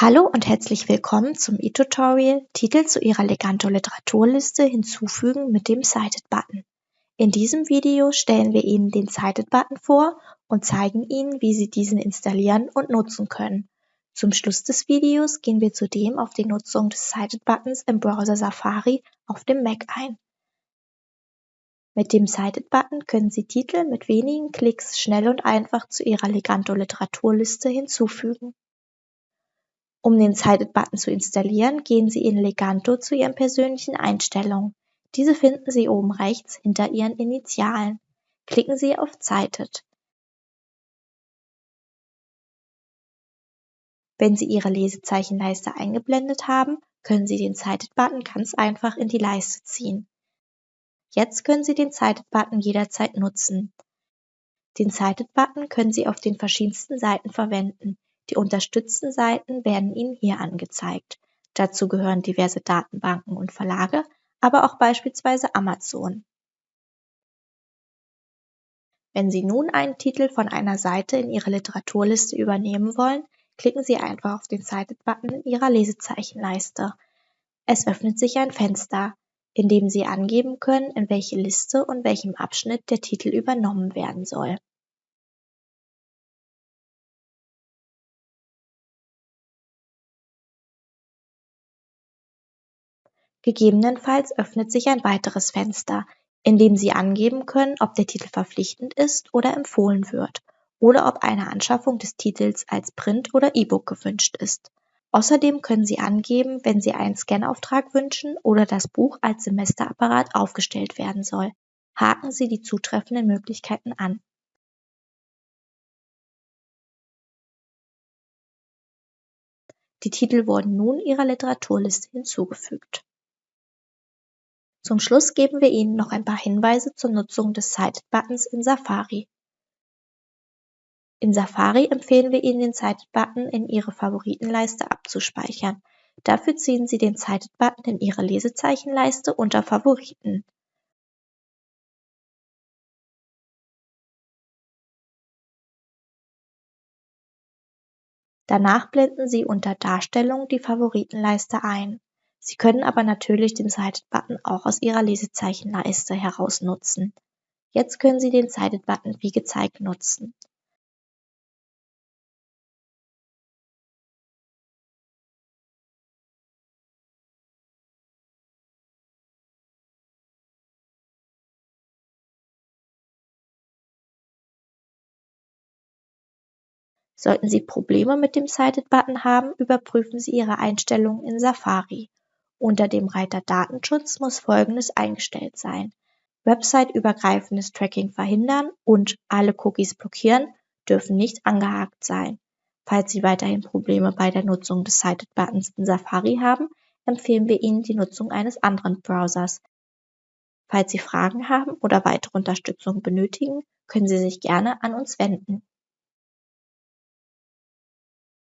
Hallo und herzlich willkommen zum e-Tutorial Titel zu Ihrer Leganto Literaturliste hinzufügen mit dem Cited-Button. In diesem Video stellen wir Ihnen den Cited-Button vor und zeigen Ihnen, wie Sie diesen installieren und nutzen können. Zum Schluss des Videos gehen wir zudem auf die Nutzung des Cited-Buttons im Browser Safari auf dem Mac ein. Mit dem Cited-Button können Sie Titel mit wenigen Klicks schnell und einfach zu Ihrer Leganto Literaturliste hinzufügen. Um den Cited-Button zu installieren, gehen Sie in Leganto zu Ihren persönlichen Einstellungen. Diese finden Sie oben rechts hinter Ihren Initialen. Klicken Sie auf Cited. Wenn Sie Ihre Lesezeichenleiste eingeblendet haben, können Sie den Cited-Button ganz einfach in die Leiste ziehen. Jetzt können Sie den Cited-Button jederzeit nutzen. Den Cited-Button können Sie auf den verschiedensten Seiten verwenden. Die unterstützten Seiten werden Ihnen hier angezeigt. Dazu gehören diverse Datenbanken und Verlage, aber auch beispielsweise Amazon. Wenn Sie nun einen Titel von einer Seite in Ihre Literaturliste übernehmen wollen, klicken Sie einfach auf den Cited-Button in Ihrer Lesezeichenleiste. Es öffnet sich ein Fenster, in dem Sie angeben können, in welche Liste und welchem Abschnitt der Titel übernommen werden soll. Gegebenenfalls öffnet sich ein weiteres Fenster, in dem Sie angeben können, ob der Titel verpflichtend ist oder empfohlen wird oder ob eine Anschaffung des Titels als Print oder E-Book gewünscht ist. Außerdem können Sie angeben, wenn Sie einen Scanauftrag wünschen oder das Buch als Semesterapparat aufgestellt werden soll. Haken Sie die zutreffenden Möglichkeiten an. Die Titel wurden nun Ihrer Literaturliste hinzugefügt. Zum Schluss geben wir Ihnen noch ein paar Hinweise zur Nutzung des Cited-Buttons in Safari. In Safari empfehlen wir Ihnen den Cited-Button in Ihre Favoritenleiste abzuspeichern. Dafür ziehen Sie den Cited-Button in Ihre Lesezeichenleiste unter Favoriten. Danach blenden Sie unter Darstellung die Favoritenleiste ein. Sie können aber natürlich den Cited-Button auch aus Ihrer Lesezeichenleiste heraus nutzen. Jetzt können Sie den Cited-Button wie gezeigt nutzen. Sollten Sie Probleme mit dem Cited-Button haben, überprüfen Sie Ihre Einstellungen in Safari. Unter dem Reiter Datenschutz muss Folgendes eingestellt sein: Website-übergreifendes Tracking verhindern und Alle Cookies blockieren dürfen nicht angehakt sein. Falls Sie weiterhin Probleme bei der Nutzung des Cited Buttons in Safari haben, empfehlen wir Ihnen die Nutzung eines anderen Browsers. Falls Sie Fragen haben oder weitere Unterstützung benötigen, können Sie sich gerne an uns wenden